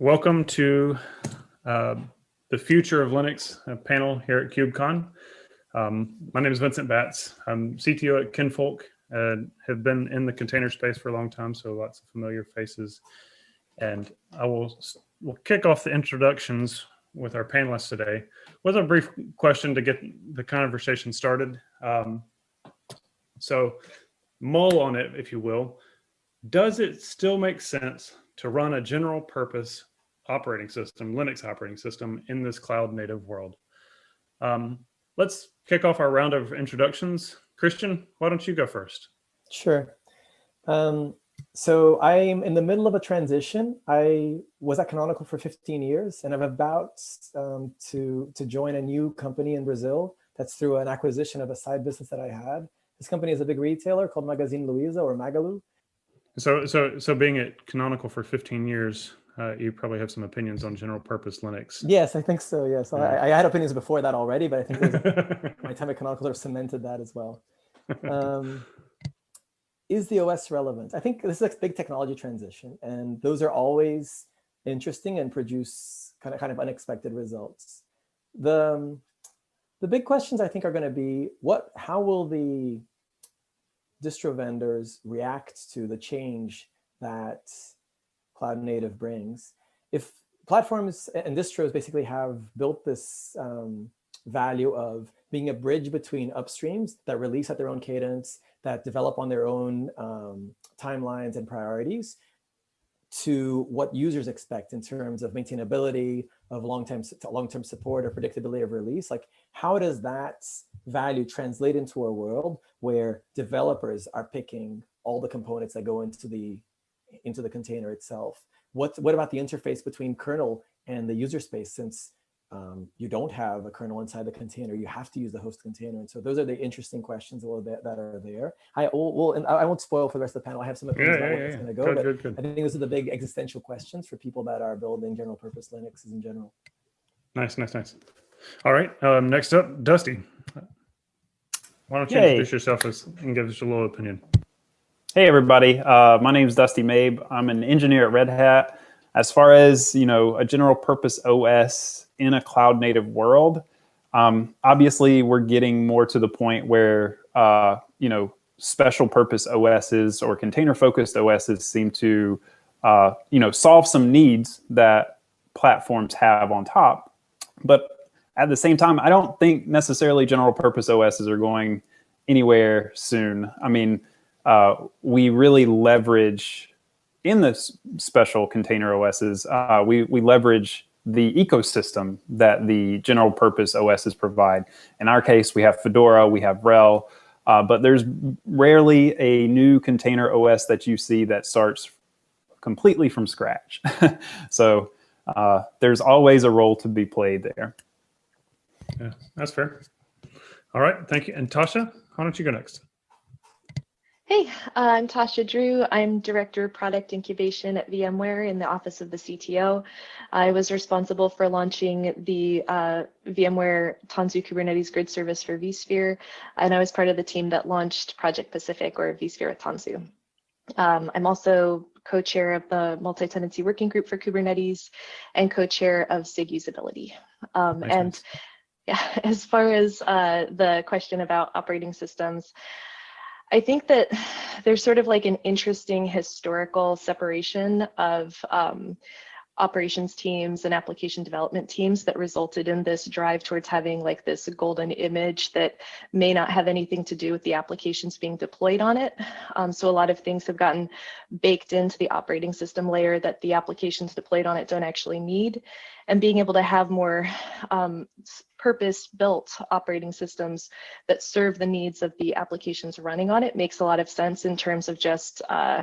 Welcome to uh, the Future of Linux panel here at KubeCon. Um, my name is Vincent Batts. I'm CTO at Kinfolk and have been in the container space for a long time, so lots of familiar faces. And I will we'll kick off the introductions with our panelists today with a brief question to get the conversation started. Um, so mull on it, if you will. Does it still make sense to run a general purpose operating system, Linux operating system in this cloud native world? Um, let's kick off our round of introductions. Christian, why don't you go first? Sure. Um, so I'm in the middle of a transition. I was at Canonical for 15 years, and I'm about um, to, to join a new company in Brazil. That's through an acquisition of a side business that I had. This company is a big retailer called Magazine Luiza or Magalu. So, so, so being at Canonical for 15 years, uh, you probably have some opinions on general purpose Linux. Yes, I think so. Yes, yeah. I, I, had opinions before that already, but I think my time at Canonical sort of cemented that as well. Um, is the OS relevant? I think this is a big technology transition, and those are always interesting and produce kind of kind of unexpected results. The um, the big questions I think are going to be what, how will the distro vendors react to the change that cloud native brings. If platforms and distros basically have built this um, value of being a bridge between upstreams that release at their own cadence, that develop on their own um, timelines and priorities, to what users expect in terms of maintainability, of long-term long-term support or predictability of release. Like, how does that value translate into a world where developers are picking all the components that go into the into the container itself? What what about the interface between kernel and the user space? Since um, you don't have a kernel inside the container. You have to use the host container. And so those are the interesting questions that, that are there. I will, will, and I won't spoil for the rest of the panel. I have some opinions yeah, about yeah, where yeah. it's going to go, good, but good, good. I think those are the big existential questions for people that are building general purpose Linuxes in general. Nice, nice, nice. All right. Um, next up, Dusty. Why don't you Yay. introduce yourself as, and give us a little opinion? Hey, everybody. Uh, my name is Dusty Mabe. I'm an engineer at Red Hat. As far as you know, a general purpose OS in a cloud native world, um, obviously we're getting more to the point where uh, you know special purpose OSs or container focused OSs seem to uh, you know solve some needs that platforms have on top. But at the same time, I don't think necessarily general purpose OSs are going anywhere soon. I mean, uh, we really leverage in the special container OSs, uh, we, we leverage the ecosystem that the general purpose OSs provide. In our case, we have Fedora, we have RHEL, uh, but there's rarely a new container OS that you see that starts completely from scratch. so uh, there's always a role to be played there. Yeah, that's fair. All right, thank you. And Tasha, why don't you go next? Hey, uh, I'm Tasha Drew. I'm Director of Product Incubation at VMware in the Office of the CTO. I was responsible for launching the uh, VMware Tanzu Kubernetes Grid Service for vSphere, and I was part of the team that launched Project Pacific or vSphere with Tanzu. Um, I'm also co-chair of the multi-tenancy working group for Kubernetes and co-chair of SIG usability. Um, and yeah, as far as uh, the question about operating systems, I think that there's sort of like an interesting historical separation of um, operations teams and application development teams that resulted in this drive towards having like this golden image that may not have anything to do with the applications being deployed on it. Um, so a lot of things have gotten baked into the operating system layer that the applications deployed on it don't actually need. And being able to have more um, purpose-built operating systems that serve the needs of the applications running on it makes a lot of sense in terms of just uh,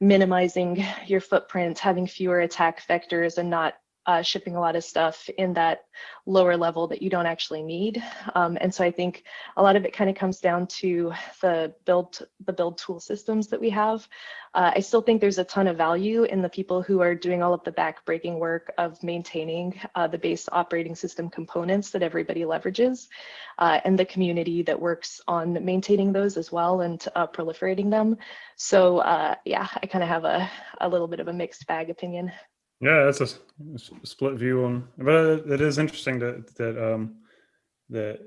minimizing your footprint, having fewer attack vectors and not uh, shipping a lot of stuff in that lower level that you don't actually need. Um, and so I think a lot of it kind of comes down to the build the build tool systems that we have. Uh, I still think there's a ton of value in the people who are doing all of the backbreaking work of maintaining uh, the base operating system components that everybody leverages uh, and the community that works on maintaining those as well and uh, proliferating them. So uh, yeah, I kind of have a, a little bit of a mixed bag opinion. Yeah, that's a split view on, but it is interesting that that um that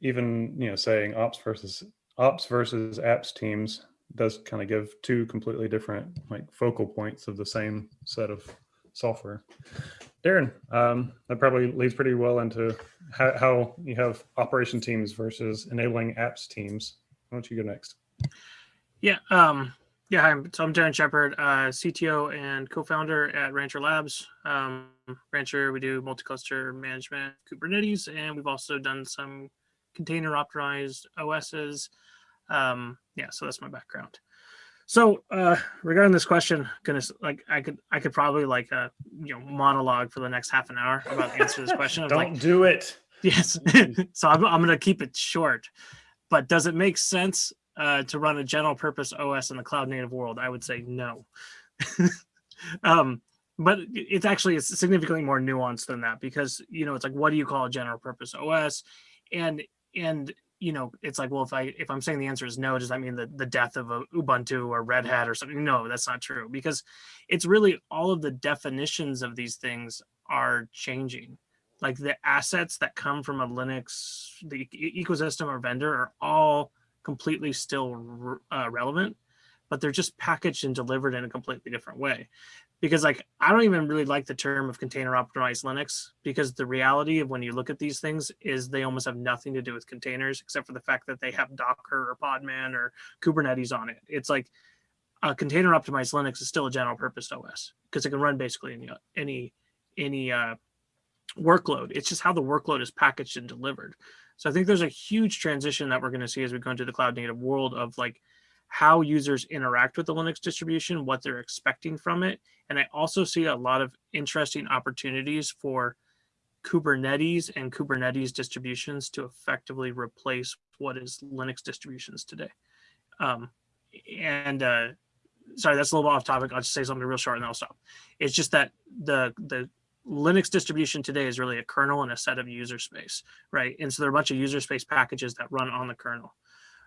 even you know saying ops versus ops versus apps teams does kind of give two completely different like focal points of the same set of software. Darren, um, that probably leads pretty well into how, how you have operation teams versus enabling apps teams. Why don't you go next? Yeah. Um, yeah. Hi, I'm, so I'm Darren Shepherd, uh, CTO and co-founder at Rancher Labs. Um, Rancher, we do multi-cluster management, Kubernetes, and we've also done some container optimized OSs. Um, yeah, so that's my background. So uh, regarding this question, goodness, like I could, I could probably like uh, you know monologue for the next half an hour about the answer to this question. Don't like, do it. Yes. so I'm, I'm going to keep it short. But does it make sense uh, to run a general purpose OS in the cloud native world? I would say no. um, but it's actually it's significantly more nuanced than that because you know it's like what do you call a general purpose OS, and and you know it's like well if I if I'm saying the answer is no, does that mean the the death of a Ubuntu or Red Hat or something? No, that's not true because it's really all of the definitions of these things are changing like the assets that come from a Linux the ecosystem or vendor are all completely still uh, relevant, but they're just packaged and delivered in a completely different way. Because like I don't even really like the term of container optimized Linux because the reality of when you look at these things is they almost have nothing to do with containers except for the fact that they have Docker or Podman or Kubernetes on it. It's like a container optimized Linux is still a general purpose OS because it can run basically any any any uh, workload. It's just how the workload is packaged and delivered. So I think there's a huge transition that we're going to see as we go into the cloud native world of like how users interact with the Linux distribution, what they're expecting from it. And I also see a lot of interesting opportunities for Kubernetes and Kubernetes distributions to effectively replace what is Linux distributions today. Um, and uh, sorry, that's a little off topic. I'll just say something real short and then I'll stop. It's just that the the Linux distribution today is really a kernel and a set of user space, right? And so there are a bunch of user space packages that run on the kernel,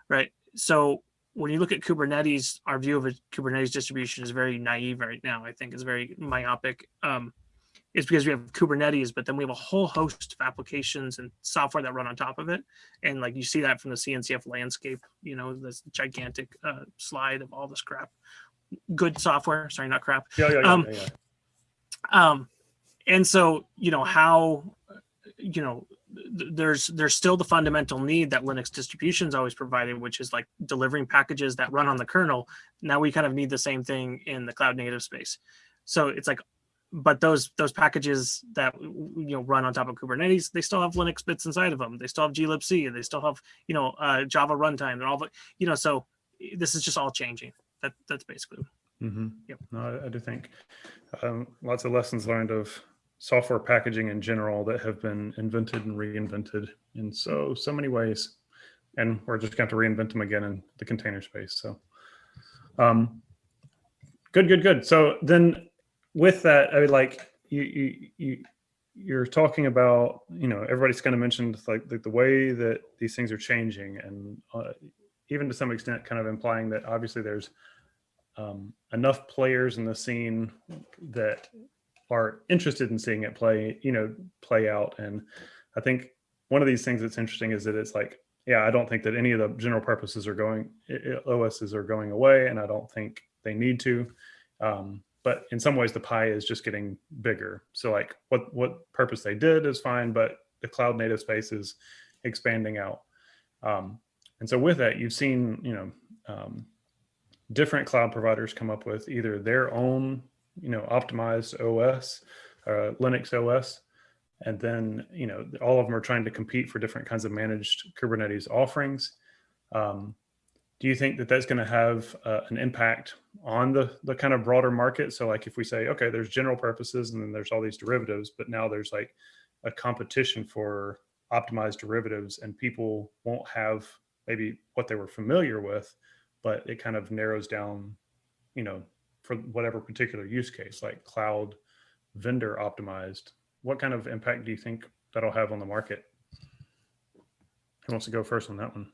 right? So when you look at Kubernetes, our view of a Kubernetes distribution is very naive right now. I think is very myopic. Um, it's because we have Kubernetes, but then we have a whole host of applications and software that run on top of it. And like you see that from the CNCF landscape, you know, this gigantic uh, slide of all this crap. Good software, sorry, not crap. Yeah, yeah, yeah. Um, yeah, yeah. um and so you know how you know there's there's still the fundamental need that linux distributions always provided which is like delivering packages that run on the kernel. Now we kind of need the same thing in the cloud native space. So it's like but those those packages that you know run on top of kubernetes they still have linux bits inside of them. They still have glibc and they still have you know uh, java runtime and all the you know so this is just all changing. That that's basically Mm -hmm. Yep. No, I, I do think um, lots of lessons learned of software packaging in general that have been invented and reinvented in so so many ways, and we're just going to reinvent them again in the container space. So, um, good, good, good. So then, with that, I would like you you you you're talking about you know everybody's kind of mentioned like the, the way that these things are changing and uh, even to some extent kind of implying that obviously there's um, enough players in the scene that are interested in seeing it play, you know, play out. And I think one of these things that's interesting is that it's like, yeah, I don't think that any of the general purposes are going, OSs are going away, and I don't think they need to. Um, but in some ways, the pie is just getting bigger. So like, what what purpose they did is fine, but the cloud native space is expanding out. Um, and so with that, you've seen, you know, um, different cloud providers come up with either their own, you know, optimized OS, uh, Linux OS, and then you know all of them are trying to compete for different kinds of managed Kubernetes offerings. Um, do you think that that's going to have uh, an impact on the the kind of broader market? So, like if we say, okay, there's general purposes, and then there's all these derivatives, but now there's like a competition for optimized derivatives, and people won't have maybe what they were familiar with, but it kind of narrows down, you know, for whatever particular use case, like cloud vendor optimized. What kind of impact do you think that'll have on the market? Who wants to go first on that one?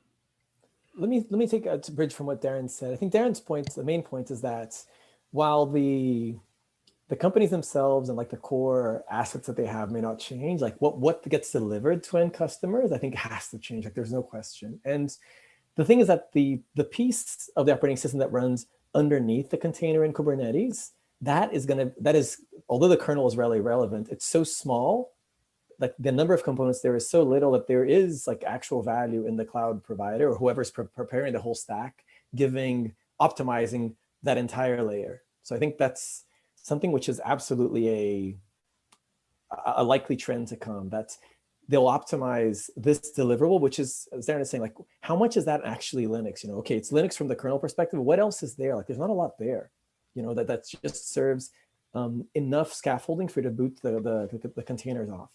let me let me take a bridge from what Darren said. I think Darren's point, the main point is that while the the companies themselves and like the core assets that they have may not change. Like what, what gets delivered to end customers, I think has to change. Like there's no question. And the thing is that the, the piece of the operating system that runs underneath the container in Kubernetes, that is gonna, that is, although the kernel is really relevant, it's so small, like the number of components there is so little that there is like actual value in the cloud provider or whoever's pre preparing the whole stack, giving, optimizing that entire layer. So I think that's, something which is absolutely a, a likely trend to come. That's they'll optimize this deliverable, which is, as Darren is saying, like, how much is that actually Linux? You know, okay, it's Linux from the kernel perspective. What else is there? Like, there's not a lot there, you know, that, that just serves um, enough scaffolding for you to boot the, the, the, containers off.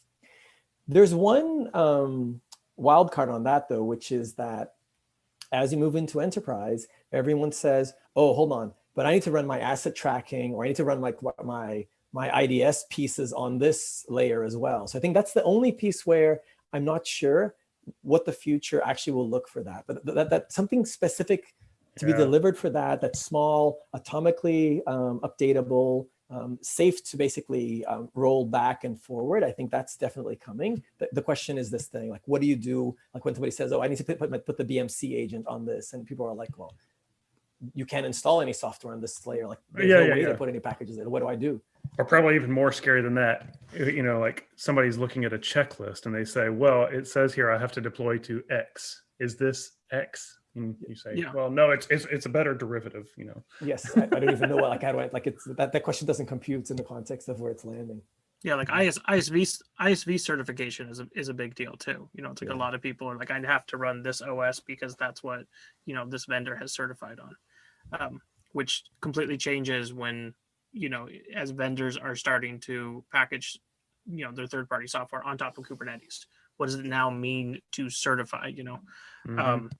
There's one um, wild card on that, though, which is that as you move into enterprise, everyone says, oh, hold on, but I need to run my asset tracking or I need to run like my, my IDS pieces on this layer as well. So I think that's the only piece where I'm not sure what the future actually will look for that, but that, that something specific to yeah. be delivered for that, that's small, atomically um, updatable, um, safe to basically um, roll back and forward. I think that's definitely coming. The, the, question is this thing, like, what do you do? Like when somebody says, oh, I need to put, put, put the BMC agent on this. And people are like, well, you can't install any software on this layer. Like uh, there's yeah, no yeah, way yeah. to put any packages in. What do I do? Or probably even more scary than that. You know, like somebody's looking at a checklist and they say, well, it says here I have to deploy to X. Is this X? And you say, Yeah. well, no, it's, it's it's a better derivative, you know. Yes, I, I don't even know what, like, how do I, like, it's, that, that question doesn't compute in the context of where it's landing. Yeah, like IS, ISV ISV certification is a is a big deal too. You know, it's like Yeah. a lot of people are like, I have to run this OS because that's what you know this vendor has certified on, um, which completely changes when you know as vendors are starting to package you know their third party software on top of Kubernetes. What does it now mean to certify? You know, Mhm. um,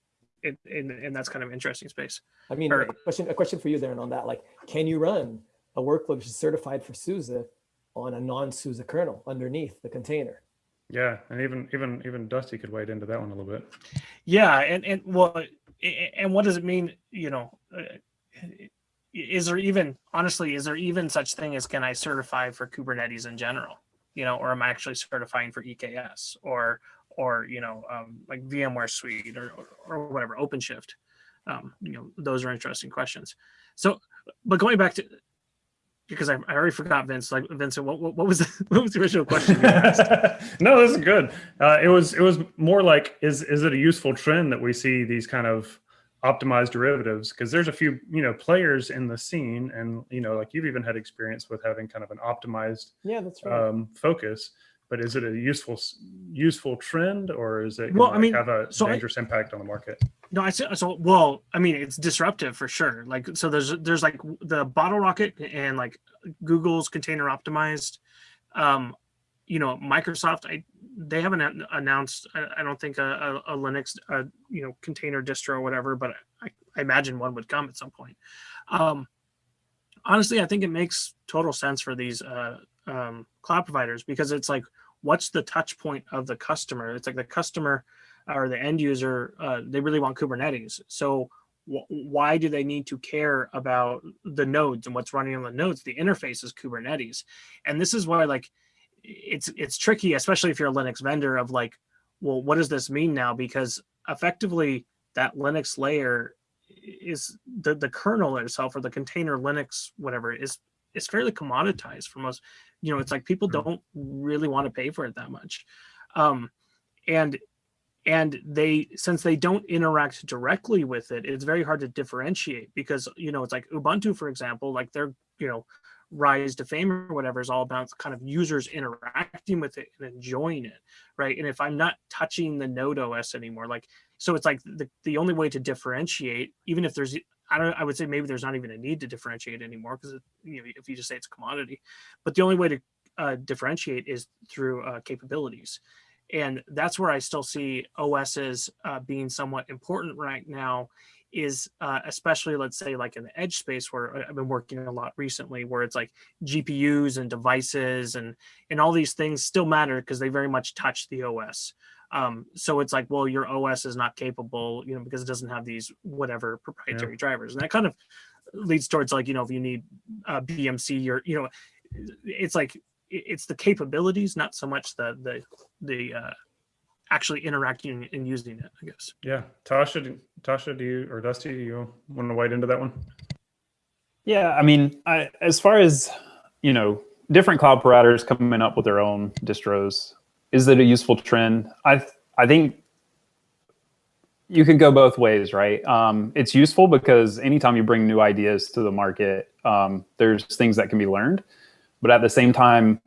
it, and and that's kind of interesting space. I mean, Or- a question, a question for you, Darren, on that, like, can you run a workload which is certified for SUSE on a non-SUSE kernel underneath the container? yeah, and even even even Dusty could wade into that one a little bit. Yeah, and and well, a- a- and what does it mean? You know, uh, is there even honestly is there even such thing as can I certify for Kubernetes in general? You know, or am I actually certifying for EKS or or you know um, like VMware Suite or, or or whatever OpenShift? Um, you know, those are interesting questions. So, but going back to because I, I already forgot Vince. Like Vincent, what, what what was the, what was the original question you asked? no, this is good. Uh, it was it was more like is is it a useful trend that we see these kind of optimized derivatives? Because there's a few you know players in the scene, and you know like you've even had experience with having kind of an optimized Yeah, that's right. um, focus. But is it a useful useful trend, or is it Well, I mean, have a so I- dangerous impact on the market? No, I see. So, well, I mean, it's disruptive for sure. Like, so there's there's like the Bottlerocket and like Google's container optimized. Um, you know, Microsoft, I they haven't announced. I, I don't think a, a, a Linux, uh you know, container distro or whatever, but I, I imagine one would come at some point. Um, honestly, I think it makes total sense for these uh, um, cloud providers because it's like, what's the touch point of the customer? It's like the customer or the end user, uh, they really want Kubernetes. So wh- why do they need to care about the nodes and what's running on the nodes? The interface is Kubernetes, and this is why like it's it's tricky, especially if you're a Linux vendor. Of like, well, what does this mean now? Because effectively, that Linux layer is the the kernel itself or the container Linux whatever is is fairly commoditized for most. You know, it's like people Mhm. don't really want to pay for it that much, um, and and they since they don't interact directly with it it's very hard to differentiate because you know it's like ubuntu for example like their you know rise to fame or whatever is all about kind of users interacting with it and enjoying it right and if i'm not touching the node os anymore like so it's like the, the only way to differentiate even if there's i don't i would say maybe there's not even a need to differentiate anymore because you know if you just say it's a commodity but the only way to uh, differentiate is through uh, capabilities and that's where I still see OSs uh, being somewhat important right now. Is uh, especially let's say like in the edge space where I- I've been working a lot recently, where it's like GPUs and devices and and all these things still matter because they very much touch the OS. Um, so it's like, well, your OS is not capable, you know, because it doesn't have these whatever proprietary drivers, and that kind of leads towards like, you know, if you need uh, BMC or you know, it's like it's the capabilities, not so much the the the uh, actually interacting and using it. I guess. Yeah, Tasha, do- Tasha, do you or Dusty, do you want to wade into that one? Yeah, I mean, I, as far as you know, different cloud providers coming up with their own distros, is it a useful trend? I I think you could go both ways, right? Um, it's useful because anytime you bring new ideas to the market, um, there's things that can be learned, but at the same time,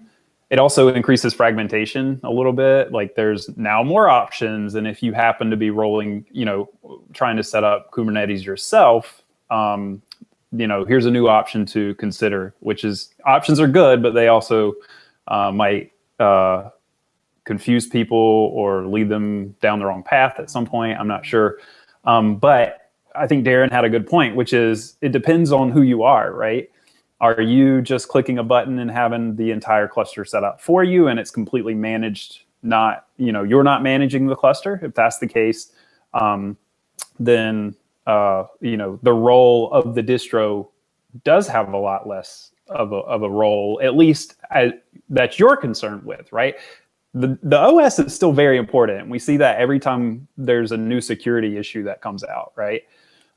it also increases fragmentation a little bit. Like there's now more options, and if you happen to be rolling, you know, trying to set up Kubernetes yourself, um, you know, here's a new option to consider, which is options are good, but they also uh, might uh, confuse people or lead them down the wrong path at some point. I'm not sure. Um, but I think Darren had a good point, which is it depends on who you are, right? Are you just clicking a button and having the entire cluster set up for you and it's completely managed? Not, you know, you're not managing the cluster. If that's the case, um, then uh, you know, the role of the distro does have a lot less of a, of a role, at least as, that you're concerned with, right? The, the OS is still very important. We see that every time there's a new security issue that comes out, right?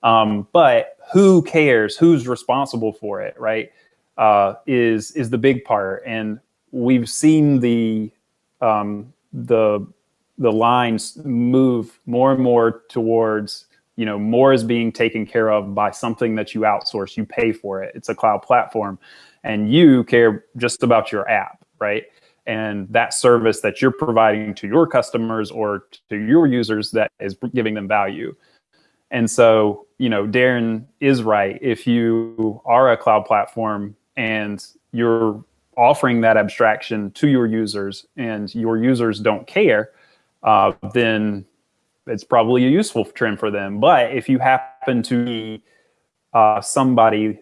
Um, but who cares? Who's responsible for it, right? Uh, is is the big part, and we've seen the um, the the lines move more and more towards you know more is being taken care of by something that you outsource you pay for it it's a cloud platform and you care just about your app right and that service that you're providing to your customers or to your users that is giving them value and so you know darren is right if you are a cloud platform and you're offering that abstraction to your users and your users don't care uh, then it's probably a useful trend for them. But if you happen to be uh, somebody,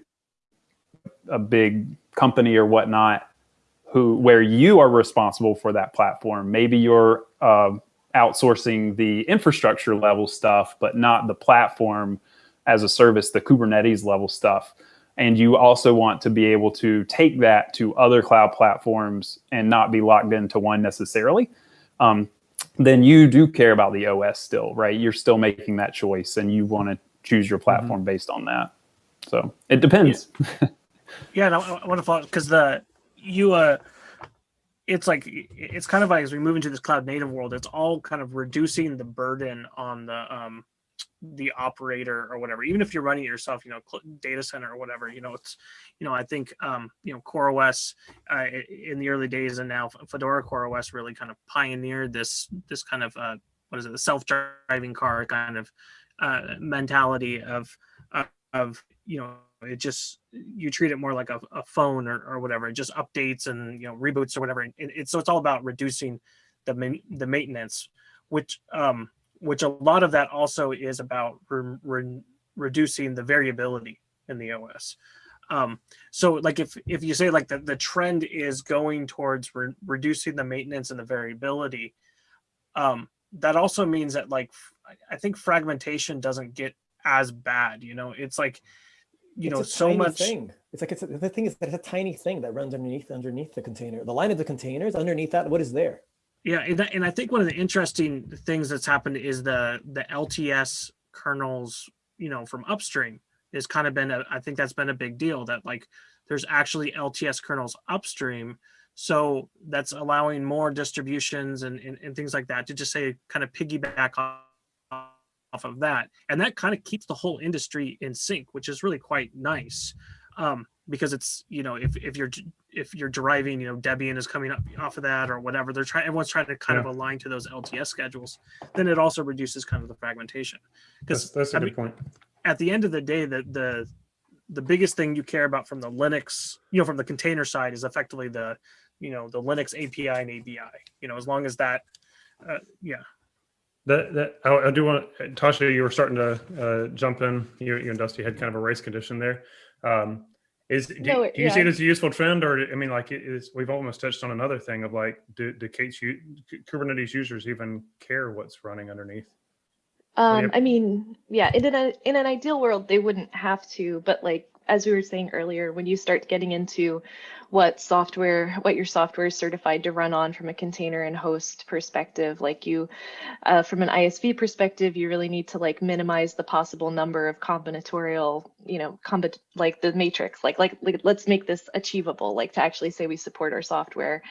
a big company or whatnot, who where you are responsible for that platform, maybe you're uh, outsourcing the infrastructure level stuff, but not the platform as a service, the Kubernetes level stuff. And you also want to be able to take that to other cloud platforms and not be locked into one necessarily. Um, then you do care about the OS still, right? You're still making that choice and you want to choose your platform based on that. So it depends. Yeah, no, I want to follow because the you uh, it's like it's kind of like as we move into this cloud native world, it's all kind of reducing the burden on the um the operator or whatever. Even if you're running it yourself, you know, data center or whatever, you know, it's you know, I think um you know, CoreOS uh, in the early days and now Fedora CoreOS really kind of pioneered this this kind of uh what is it, the self-driving car kind of uh mentality of of you know it just you treat it more like a, a phone or, or whatever it just updates and you know reboots or whatever. And it's so it's all about reducing the the maintenance which um which a lot of that also is about re- re- reducing the variability in the os um so like if if you say like the, the trend is going towards re- reducing the maintenance and the variability um that also means that like I think fragmentation doesn't get as bad you know? It's like you It's know so much thing. It's like it's a, the thing is that it's a tiny thing that runs underneath underneath the container. The line of the containers underneath that, what is there? Yeah, and, that, and I think one of the interesting things that's happened is the the LTS kernels, you know, from upstream has kind of been a, I think that's been a big deal that like there's actually LTS kernels upstream. So that's allowing more distributions and, and, and things like that to just say kind of piggyback off, off of that. And that kind of keeps the whole industry in sync, which is really quite nice. Um, because it's, you know, if, if you're if you're deriving, you know, Debian is coming up off of that or whatever, they're trying, everyone's trying to kind of align to those LTS schedules, then it also reduces kind of the fragmentation. That's, Because that's a I good mean, point. at the end of the day, the, the, the biggest thing you care about from the Linux, you know, from the container side is effectively the, you know, the Linux API and ABI, you know, as long as that, uh, yeah. That, that I, I do want Tasha, you were starting to uh, jump in. You, you and Dusty had kind of a race condition there. Um, is do, No, do you see it as a useful trend, or I mean, like it is? We've almost touched on another thing of like, do, do K8s, Kubernetes users even care what's running underneath? Um, I mean, yeah, in an in an ideal world, they wouldn't have to, but like as we were saying earlier, when you start getting into what software, what your software is certified to run on from a container and host perspective. Like you, uh, from an ISV perspective, you really need to like minimize the possible number of combinatorial, you know, combat like the matrix. Like, like, like, let's make this achievable. Like to actually say we support our software.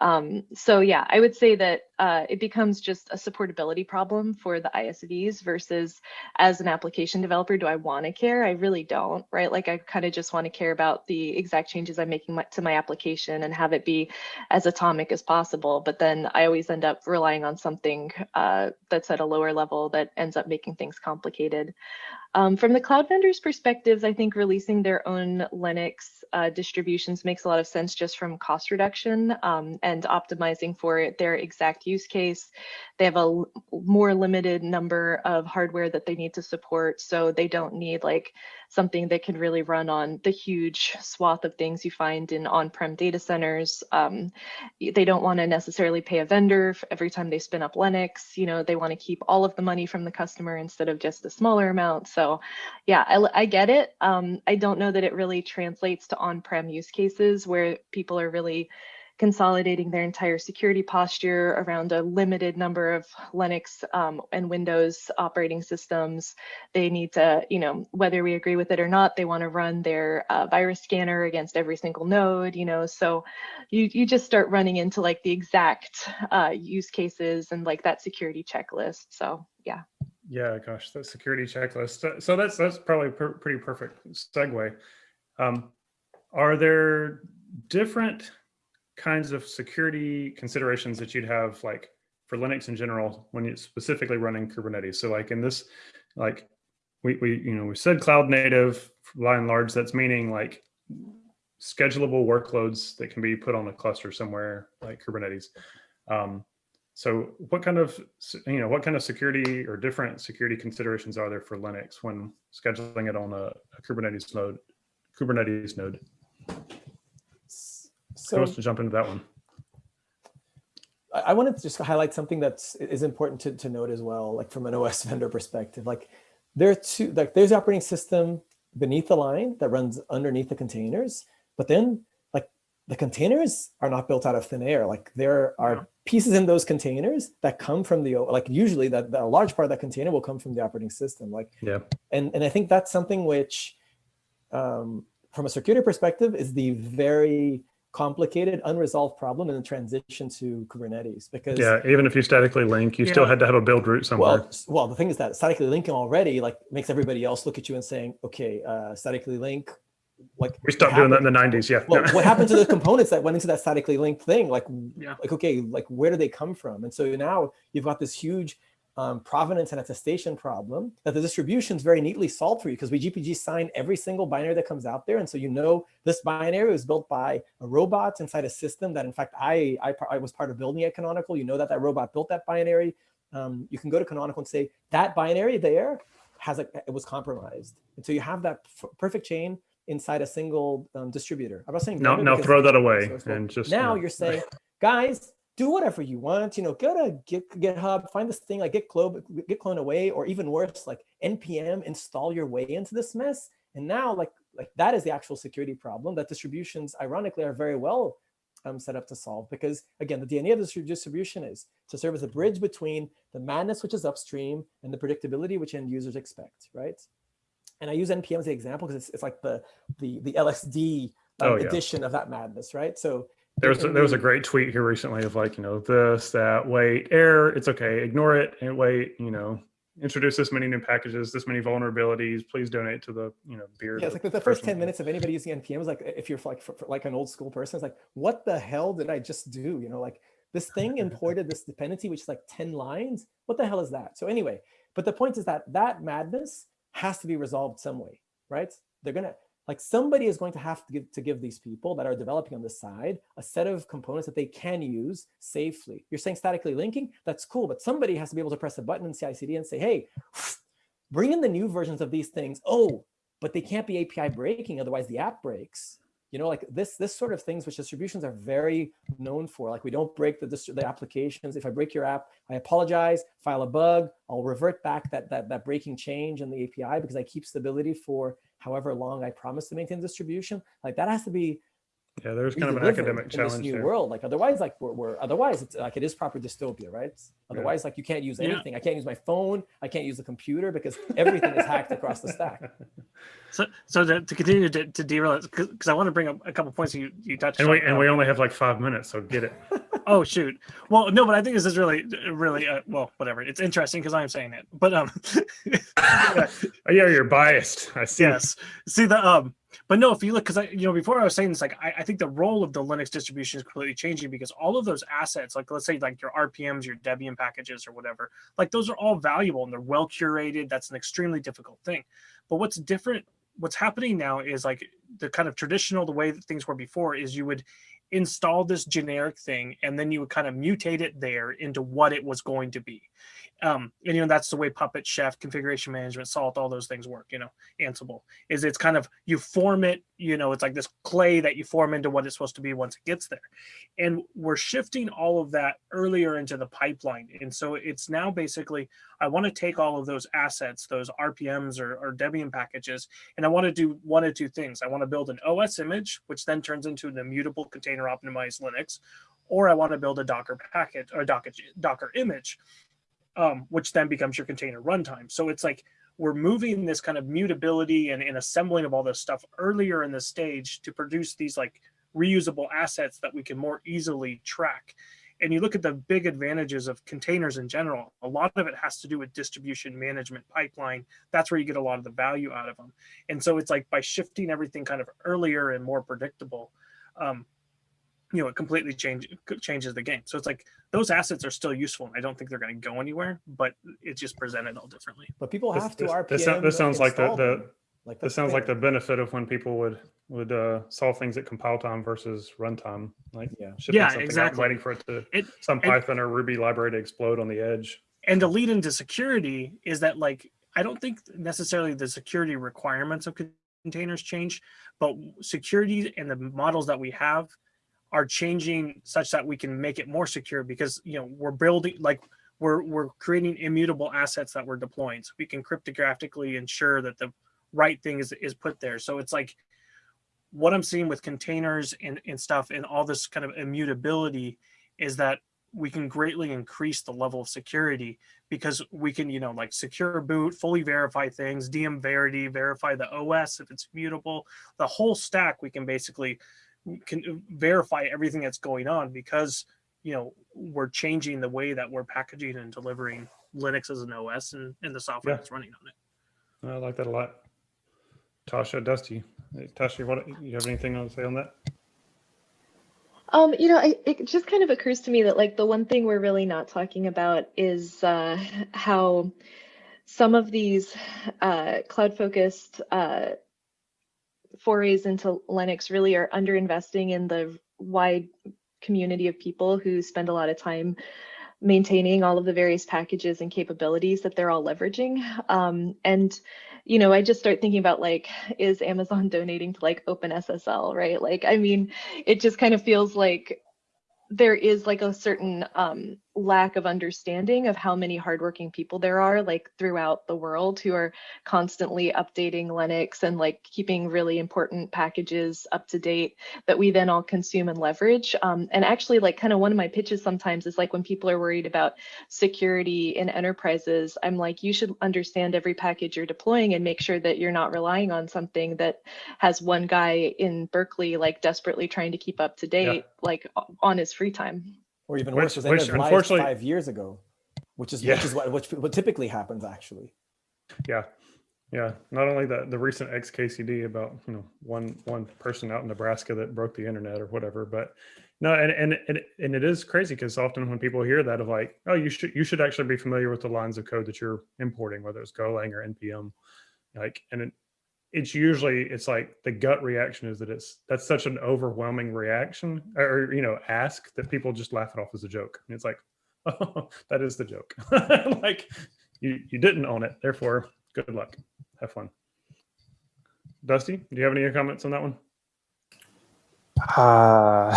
Um, so yeah, I would say that uh, it becomes just a supportability problem for the ISVs versus as an application developer, do I want to care? I really don't, right? Like I kind of just want to care about the exact changes I'm making my, to my application and have it be as atomic as possible. But then I always end up relying on something uh, that's at a lower level that ends up making things complicated. Um, from the cloud vendors' perspectives, I think releasing their own Linux uh, distributions makes a lot of sense just from cost reduction um, and optimizing for their exact use case. They have a more limited number of hardware that they need to support, so they don't need like something that can really run on the huge swath of things you find in on-prem data centers. Um, they don't want to necessarily pay a vendor every time they spin up Linux. You know, they want to keep all of the money from the customer instead of just a smaller amount. So yeah, I, I get it. Um, I don't know that it really translates to on-prem use cases where people are really consolidating their entire security posture around a limited number of Linux um, and Windows operating systems. They need to, you know, whether we agree with it or not, they want to run their uh, virus scanner against every single node, you know, so you, you just start running into like the exact uh, use cases and like that security checklist. So yeah. Yeah, gosh, that security checklist. So that's that's probably pretty perfect segue. Um, are there different kinds of security considerations that you'd have like for Linux in general when you're specifically running Kubernetes. So like in this, like we, we you know, we said cloud native by and large, that's meaning like schedulable workloads that can be put on a cluster somewhere like Kubernetes. Um, so what kind of, you know, what kind of security or different security considerations are there for Linux when scheduling it on a, a Kubernetes node, Kubernetes node? So, Who wants to jump into that one? I, I wanted to just highlight something that's is important to, to note as well, like from an OS vendor perspective. Like there are two, like there's the operating system beneath the line that runs underneath the containers, but then like the containers are not built out of thin air. Like there are yeah. pieces in those containers that come from the, like usually that, that a large part of that container will come from the operating system. Like, yeah. And, and I think that's something which um, from a security perspective is the very complicated, unresolved problem in the transition to Kubernetes. Because yeah, even if you statically link, you still had to have a build root somewhere. Well, well, the thing is that statically linking already like makes everybody else look at you and saying, okay, uh, statically link, like we stopped doing that in the 90s. Yeah. Well, what happened to the components that went into that statically linked thing? Like, yeah. like okay, like where do they come from? And so now you've got this huge um, provenance and attestation problem that the distributions very neatly solved for you because we GPG sign every single binary that comes out there. And so you know this binary was built by a robot inside a system that in fact I, I, I was part of building at Canonical. You know that that robot built that binary. Um, you can go to Canonical and say that binary there has a, it was compromised. And so you have that perfect chain inside a single um, distributor. I'm not saying no, no, throw that away and just now you're saying, guys, do whatever you want, you know, go to Git, GitHub, find this thing like git clone, git clone away, or even worse, like npm install your way into this mess. And now like, like that is the actual security problem that distributions ironically are very well um, set up to solve because again, the DNA of this distribution is to serve as a bridge between the madness, which is upstream and the predictability, which end users expect, right? And I use NPM as the example because it's, it's like the, the, the LSD um, oh, yeah. edition of that madness, right? So there was a, there was a mm-hmm. great tweet here recently of like you know this that wait error it's okay ignore it and wait you know introduce this many new packages this many vulnerabilities please donate to the you know beer yeah it's like the, the first 10 minutes of anybody using npm is like if you're like for, for like an old school person it's like what the hell did i just do? You know like this thing imported this dependency which is like 10 lines? What the hell is that? So anyway but the point is that that madness has to be resolved some way right? They're gonna like somebody is going to have to give, to give these people that are developing on the side a set of components that they can use safely. You're saying statically linking, that's cool, but somebody has to be able to press a button in CI/CD and say, hey, bring in the new versions of these things. Oh, but they can't be API breaking, otherwise the app breaks. You know, like this, this sort of things which distributions are very known for. Like we don't break the, the applications. If I break your app, I apologize, file a bug, I'll revert back that, that, that breaking change in the API because I keep stability for however long I promise to maintain distribution, like that has to be Yeah, there's kind of an live in- academic in this new there. world. Like otherwise, like we're, we're otherwise it's like it is proper dystopia, right? Otherwise, like you can't use Yeah. anything. I can't use my phone. I can't use the computer because everything is hacked across the stack. So, so to, to continue to, to derail it, because I want to bring up a couple points you, you touched And on. we and um, we only have like five minutes, so get it. Oh shoot. Well, no, but I think this is really, really, uh, well, whatever. It's interesting because I'm saying it. But um, yeah, you're biased. I see. yes. See the um, but no, if you look, because I, you know, before I was saying this, like I, I think the role of the Linux distribution is completely changing because all of those assets, like let's say like your RPMs, your Debian packages, or whatever, like those are all valuable and they're well curated. That's an extremely difficult thing. But what's different, what's happening now is like the kind of traditional, the way that things were before is you would install this generic thing and then you would kind of mutate it there into what it was going to be. Um, and you know that's the way Puppet, Chef, configuration management, Salt, all those things work. You know, Ansible is it's kind of you form it. You know, it's like this clay that you form into what it's supposed to be once it gets there. And we're shifting all of that earlier into the pipeline. And so it's now basically I want to take all of those assets, those RPMs or, or Debian packages, and I want to do one of two things. I want to build an OS image, which then turns into an immutable container optimized Linux, or I want to build a Docker package or Docker, Docker image, um, which then becomes your container runtime. So it's like we're moving this kind of mutability and, and assembling of all this stuff earlier in the stage to produce these like reusable assets that we can more easily track. And you look at the big advantages of containers in general, a lot of it has to do with distribution management pipeline. That's where you get a lot of the value out of them. And so it's like by shifting everything kind of earlier and more predictable, um, you know, it completely change, changes the game. So it's like those assets are still useful. And I don't think they're going to go anywhere, but it's just presented all differently. But people This, have to this, RPM. this, this sounds like the, the like this that's sounds like the benefit of when people would would uh, solve things at compile time versus runtime. Like Yeah. shipping Yeah, something out, exactly. waiting for it to It, some and- Python or Ruby library to explode on the edge. and to lead into security is that like i don't think necessarily the security requirements of containers change but security and the models that we have are changing such that we can make it more secure because you know we're building like we're we're creating immutable assets that we're deploying so we can cryptographically ensure that the right thing is is put there so it's like what i'm seeing with containers and, and stuff and all this kind of immutability is that we can greatly increase the level of security because we can, you know, like secure boot, fully verify things, dm-verity, verify the OS if it's mutable, the whole stack. We can basically can verify everything that's going on because you know we're changing the way that we're packaging and delivering Linux as an OS and, and the software Yeah. that's running on it. I like that a lot. Tasha, Dusty, Hey, Tasha, what you have anything to say on that? Um, you know, I, it just kind of occurs to me that like the one thing we're really not talking about is uh, how some of these uh, cloud-focused uh, forays into Linux really are underinvesting in the wide community of people who spend a lot of time maintaining all of the various packages and capabilities that they're all leveraging. Um, and you know, I just start thinking about like, is Amazon donating to like OpenSSL, right? Like, I mean, it just kind of feels like there is like a certain um, lack of understanding of how many hardworking people there are like throughout the world who are constantly updating Linux and like keeping really important packages up to date that we then all consume and leverage. Um, and actually, like kind of one of my pitches sometimes is like when people are worried about security in enterprises, I'm like, you should understand every package you're deploying and make sure that you're not relying on something that has one guy in Berkeley like desperately trying to keep up to date, like on his free time. Or even Which- worse, was which unfortunately- five years ago, which is Yeah. which is what which what typically happens actually. Yeah, yeah. Not only the the recent XKCD about you know one one person out in Nebraska that broke the internet or whatever, but no, and and and, and it is crazy because often when people hear that of like, oh, you should you should actually be familiar with the lines of code that you're importing, whether it's Golang or npm, like, and it, it's usually it's like the gut reaction is that it's that's such an overwhelming reaction or you know ask that people just laugh it off as a joke. And it's like, oh, that is the joke. like you you didn't own it, therefore good luck. Have fun. Dusty, do you have any comments on that one? Uh,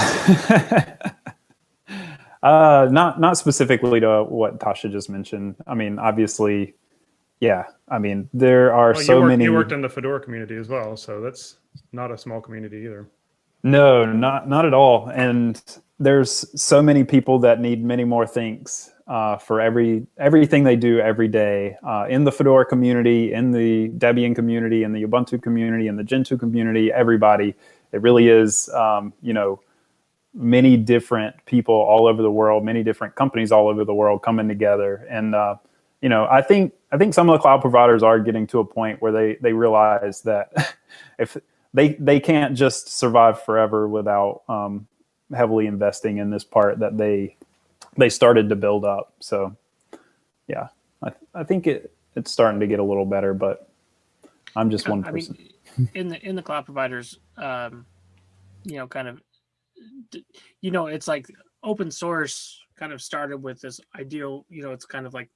uh, not not specifically to what Tasha just mentioned. I mean, obviously, yeah. I mean, there are Well, so you, many. you worked in the Fedora community as well, so that's not a small community either. No, not not at all. And there's so many people that need many more things uh, for every everything they do every day uh, in the Fedora community, in the Debian community, in the Ubuntu community, in the Gentoo community. Everybody, it really is. Um, you know, many different people all over the world, many different companies all over the world coming together. And uh, you know, I think I think some of the cloud providers are getting to a point where they they realize that if they they can't just survive forever without um, heavily investing in this part that they they started to build up. So yeah, I, I think it it's starting to get a little better, but I'm just one I person. mean, in the in the cloud providers, um, you know, kind of, you know, it's like open source kind of started with this ideal. You know, it's kind of like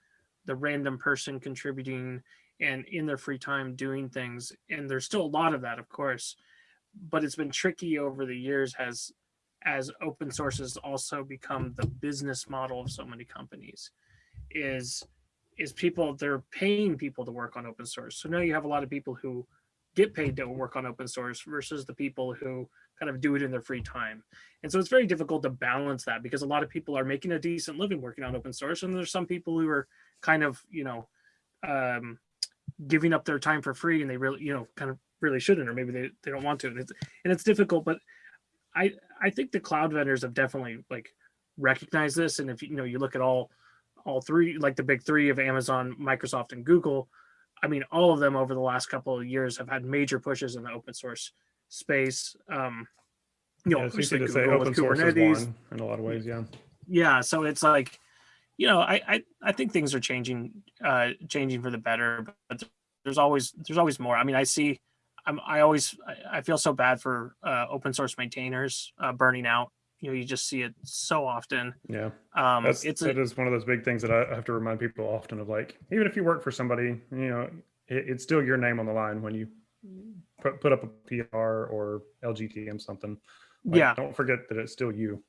the random person contributing and in their free time doing things, and there's still a lot of that, of course, but it's been tricky over the years as as open source has also become the business model of so many companies is is people they're paying people to work on open source. So now you have a lot of people who get paid to work on open source versus the people who kind of do it in their free time. And so it's very difficult to balance that because a lot of people are making a decent living working on open source and there's some people who are kind of you know um, giving up their time for free and they really you know kind of really shouldn't or maybe they, they don't want to and it's, and it's difficult but i i think the cloud vendors have definitely like recognized this and if you know you look at all all three like the big three of amazon microsoft and google i mean all of them over the last couple of years have had major pushes in the open source space um you know Yeah, it's easy to say Google open source is one in a lot of ways. Yeah. yeah so it's like you know I, I i think things are changing uh changing for the better but there's always there's always more i mean i see i'm i always i, I feel so bad for uh open source maintainers uh burning out you know you just see it so often Yeah. um That's it's a, is one of those big things that I I have to remind people often of. Like, even if you work for somebody, you know, it, it's still your name on the line when you put put up a PR or LGTM something. Like, yeah Don't forget that it's still you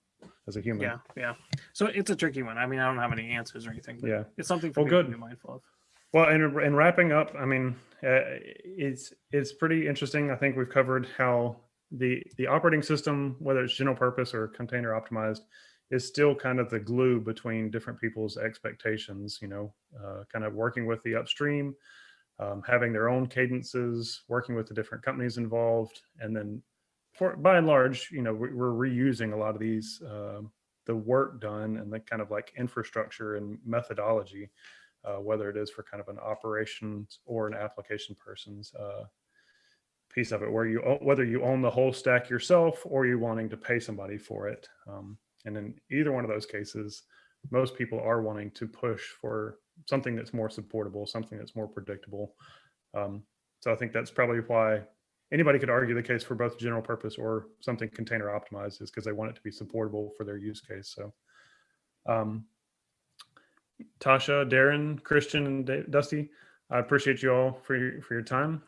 as a human. yeah yeah so it's a tricky one i mean i don't have any answers or anything but Yeah. it's something for Well, good. to be mindful of Well, and and wrapping up, I mean, uh, it's it's pretty interesting. I think we've covered how the the operating system, whether it's general purpose or container optimized, is still kind of the glue between different people's expectations. You know, uh, kind of working with the upstream, um, having their own cadences, working with the different companies involved, and then, for by and large, you know, we- we're reusing a lot of these. um the work done and the kind of like infrastructure and methodology uh, whether it is for kind of an operations or an application person's uh, piece of it, where you whether you own the whole stack yourself or you wanting to pay somebody for it. Um, and in either one of those cases, most people are wanting to push for something that's more supportable, something that's more predictable. Um, so I think that's probably why anybody could argue the case for both general purpose or something container optimized is because they want it to be supportable for their use case. So. Um, Tasha, Darren, Christian, and Dusty. I appreciate you all for your, for your time.